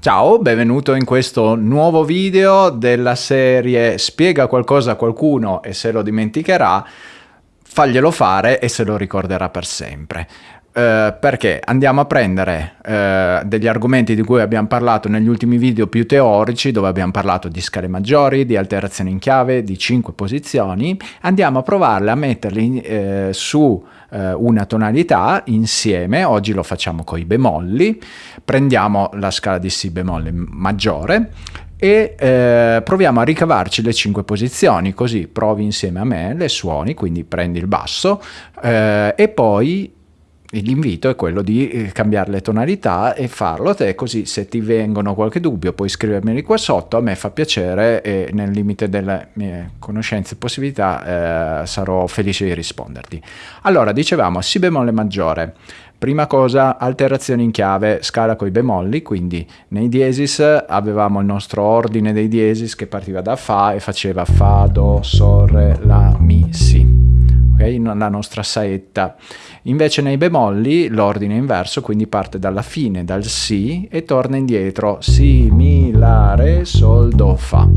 Ciao, benvenuto in questo nuovo video della serie Spiega qualcosa a qualcuno e se lo dimenticherà, faglielo fare e se lo ricorderà per sempre. Uh, perché andiamo a prendere uh, degli argomenti di cui abbiamo parlato negli ultimi video più teorici, dove abbiamo parlato di scale maggiori, di alterazioni in chiave, di 5 posizioni, andiamo a provarle a metterli uh, su una tonalità insieme, oggi lo facciamo con i bemolli, prendiamo la scala di Si bemolle maggiore, e eh, proviamo a ricavarci le 5 posizioni, così provi insieme a me le suoni, quindi prendi il basso eh, e poi l'invito è quello di eh, cambiare le tonalità e farlo te così se ti vengono qualche dubbio puoi scrivermeli qua sotto a me fa piacere e nel limite delle mie conoscenze e possibilità eh, sarò felice di risponderti. Allora dicevamo si bemolle maggiore. Prima cosa alterazioni in chiave scala coi bemolli quindi nei diesis avevamo il nostro ordine dei diesis che partiva da fa e faceva fa do sol re la mi si la nostra saetta. Invece nei bemolli l'ordine è inverso, quindi parte dalla fine, dal Si e torna indietro, Si, Mi, La, Re, Sol, Do, Fa.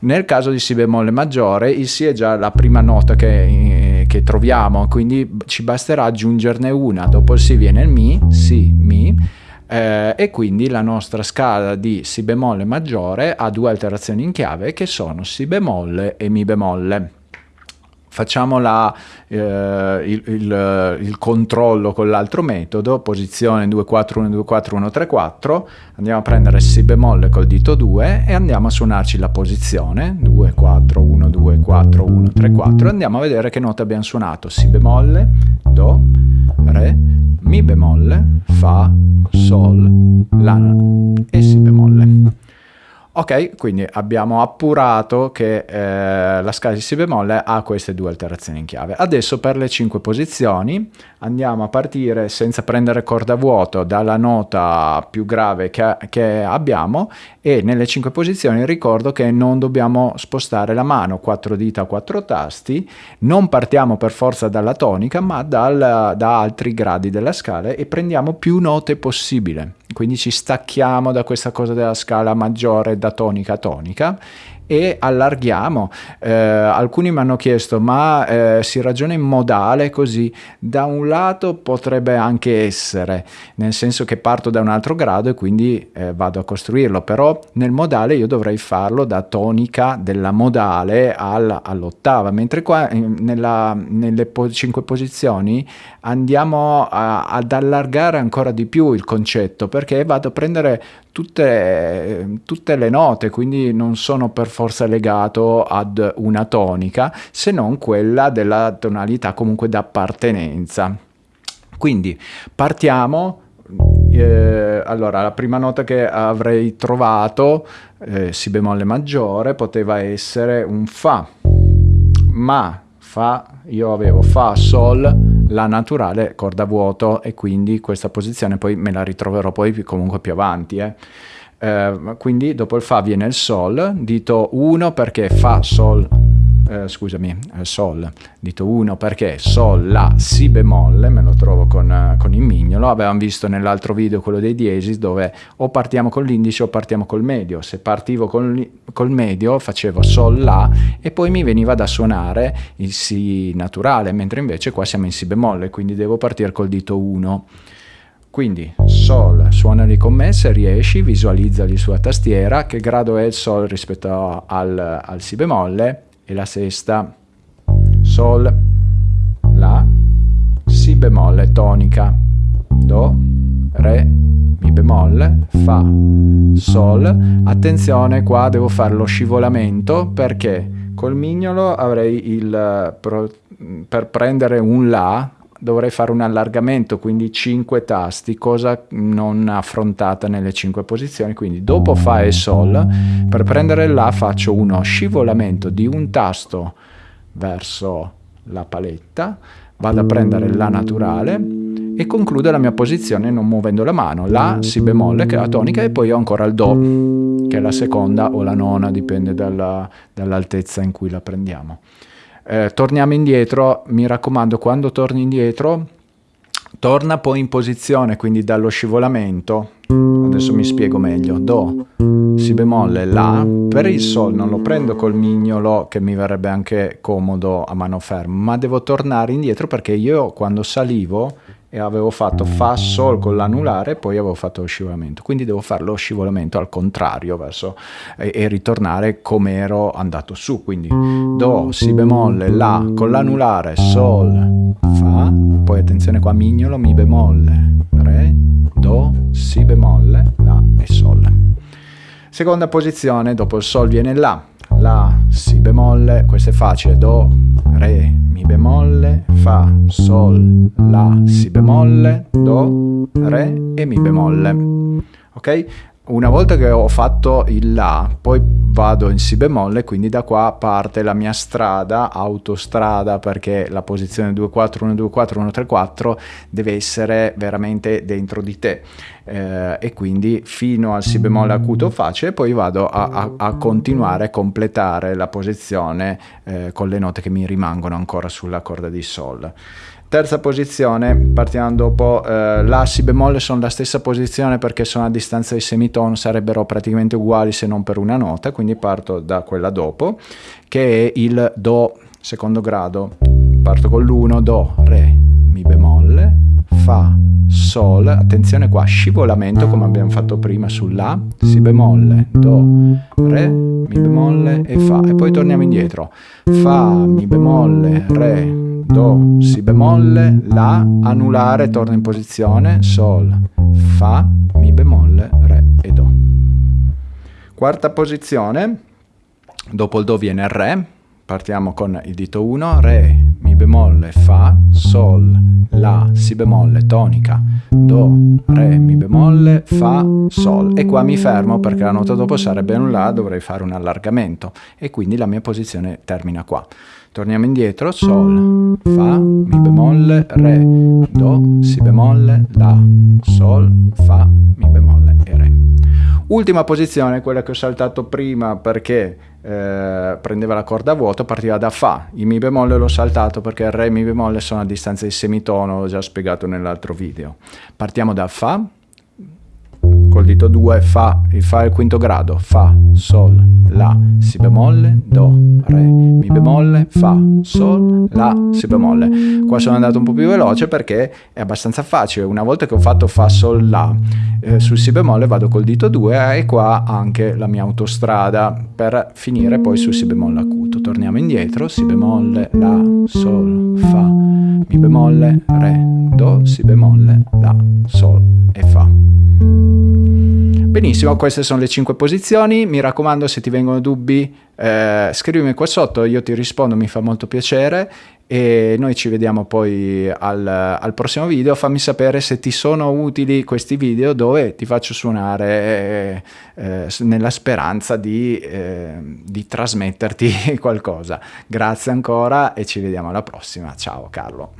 Nel caso di Si bemolle maggiore il Si è già la prima nota che, che troviamo, quindi ci basterà aggiungerne una, dopo il Si viene il Mi, Si, Mi, eh, e quindi la nostra scala di Si bemolle maggiore ha due alterazioni in chiave che sono Si bemolle e Mi bemolle facciamo la, eh, il, il, il, controllo con l'altro metodo, posizione 2, 4, 1, 2, 4, 1, 3, 4, andiamo a prendere Si bemolle col dito 2 e andiamo a suonarci la posizione 2, 4, 1, 2, 4, 1, 3, 4 e andiamo a vedere che note abbiamo suonato Si bemolle, Do, Re, Mi bemolle, Fa, Sol, La e Si bemolle. Ok, quindi abbiamo appurato che eh, la scala di Si bemolle ha queste due alterazioni in chiave. Adesso per le cinque posizioni andiamo a partire senza prendere corda vuoto dalla nota più grave che, che abbiamo e nelle cinque posizioni ricordo che non dobbiamo spostare la mano, quattro dita, quattro tasti, non partiamo per forza dalla tonica ma dal, da altri gradi della scala e prendiamo più note possibile quindi ci stacchiamo da questa cosa della scala maggiore da tonica a tonica e allarghiamo. Eh, alcuni mi hanno chiesto ma eh, si ragiona in modale così? Da un lato potrebbe anche essere, nel senso che parto da un altro grado e quindi eh, vado a costruirlo, però nel modale io dovrei farlo da tonica della modale al, all'ottava, mentre qua nella, nelle po cinque posizioni andiamo a, ad allargare ancora di più il concetto perché vado a prendere tutte, tutte le note, quindi non sono per forza legato ad una tonica, se non quella della tonalità comunque d'appartenenza. Quindi partiamo eh, allora, la prima nota che avrei trovato, eh, Si bemolle maggiore, poteva essere un Fa, ma Fa, io avevo Fa, Sol, La naturale, corda vuoto e quindi questa posizione poi me la ritroverò poi comunque più avanti. Eh. Eh, quindi dopo il Fa viene il Sol, dito 1 perché Fa, Sol, eh, scusami, eh, Sol, dito 1 perché Sol, La, Si bemolle, me lo trovo con, eh, con il mignolo, avevamo visto nell'altro video quello dei diesis dove o partiamo con l'indice o partiamo col medio, se partivo col, col medio facevo Sol, La e poi mi veniva da suonare il Si naturale, mentre invece qua siamo in Si bemolle, quindi devo partire col dito 1. Quindi Sol, suonali con me se riesci, visualizzali sulla tastiera, che grado è il Sol rispetto al, al Si bemolle e la sesta, Sol, La, Si bemolle tonica, Do, Re, Mi bemolle, Fa, Sol. Attenzione qua devo fare lo scivolamento perché col mignolo avrei il, per prendere un La dovrei fare un allargamento, quindi 5 tasti, cosa non affrontata nelle 5 posizioni, quindi dopo Fa e Sol, per prendere La faccio uno scivolamento di un tasto verso la paletta, vado a prendere La naturale e concludo la mia posizione non muovendo la mano, La, Si bemolle che è la tonica e poi ho ancora il Do che è la seconda o la nona, dipende dall'altezza dall in cui la prendiamo. Eh, torniamo indietro, mi raccomando, quando torni indietro, torna poi in posizione, quindi dallo scivolamento. adesso mi spiego meglio. Do, Si bemolle, La. Per il Sol non lo prendo col mignolo che mi verrebbe anche comodo a mano ferma, ma devo tornare indietro perché io quando salivo e avevo fatto Fa Sol con l'anulare e poi avevo fatto lo scivolamento. Quindi devo fare lo scivolamento al contrario verso, e, e ritornare come ero andato su. Quindi Do, Si bemolle, La con l'anulare, Sol, Fa, poi attenzione qua mignolo, Mi bemolle, Re, Do, Si bemolle, La e Sol. Seconda posizione, dopo il Sol viene La, La, Si bemolle, questo è facile, Do, Re, Mi bemolle, Fa, Sol, La, Si bemolle, Do, Re e Mi bemolle. Ok? Una volta che ho fatto il La, poi vado in Si bemolle, quindi da qua parte la mia strada, autostrada, perché la posizione 2-4, 1-2-4, 1-3-4 deve essere veramente dentro di te. Eh, e quindi fino al Si bemolle acuto facile, poi vado a, a, a continuare a completare la posizione eh, con le note che mi rimangono ancora sulla corda di Sol. Terza posizione, partiamo dopo, eh, La, Si bemolle sono la stessa posizione perché sono a distanza di semitono, sarebbero praticamente uguali se non per una nota, quindi parto da quella dopo, che è il Do secondo grado. Parto con l'1, Do, Re, Mi bemolle, Fa, Sol, attenzione qua, scivolamento come abbiamo fatto prima sulla, Si bemolle, Do, Re, Mi bemolle e Fa. E poi torniamo indietro, Fa, Mi bemolle, Re, Do, Si bemolle, La, anulare, torna in posizione, Sol, Fa, Mi bemolle, Re e Do. Quarta posizione, dopo il Do viene il Re, partiamo con il dito 1, Re, Mi bemolle, Fa, Sol, La, Si bemolle, tonica, Do, Re, Mi bemolle, Fa, Sol. E qua mi fermo perché la nota dopo sarebbe un La, dovrei fare un allargamento e quindi la mia posizione termina qua. Torniamo indietro, Sol, Fa, Mi bemolle, Re, Do, Si bemolle, La, Sol, Fa, Mi bemolle e Re. Ultima posizione, quella che ho saltato prima perché eh, prendeva la corda a vuoto, partiva da Fa. Il Mi bemolle l'ho saltato perché il Re e Mi bemolle sono a distanza di semitono, l'ho già spiegato nell'altro video. Partiamo da Fa, col dito 2 Fa, il Fa è il quinto grado, Fa, Sol, La, Si bemolle, Do, Re, Mi bemolle, Fa, Sol, La, Si bemolle. Qua sono andato un po' più veloce perché è abbastanza facile, una volta che ho fatto Fa, Sol, La, eh, sul Si bemolle vado col dito 2 e qua anche la mia autostrada per finire poi sul Si bemolle acuto. Torniamo indietro, Si bemolle, La, Sol, Fa, Mi bemolle, Re, Do, Si bemolle, La, Sol e Fa. Benissimo, queste sono le 5 posizioni, mi raccomando se ti vengono dubbi eh, scrivimi qua sotto, io ti rispondo, mi fa molto piacere e noi ci vediamo poi al, al prossimo video, fammi sapere se ti sono utili questi video dove ti faccio suonare eh, nella speranza di, eh, di trasmetterti qualcosa. Grazie ancora e ci vediamo alla prossima, ciao Carlo.